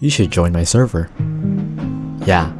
You should join my server. Yeah,